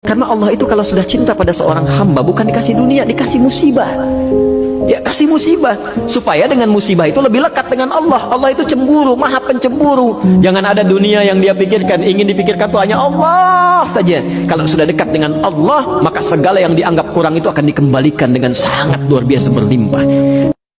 Karena Allah itu kalau sudah cinta pada seorang hamba bukan dikasih dunia, dikasih musibah. Ya kasih musibah supaya dengan musibah itu lebih lekat dengan Allah. Allah itu cemburu, maha pencemburu. Jangan ada dunia yang dia pikirkan, ingin dipikirkan itu hanya Allah saja. Kalau sudah dekat dengan Allah, maka segala yang dianggap kurang itu akan dikembalikan dengan sangat luar biasa berlimpah.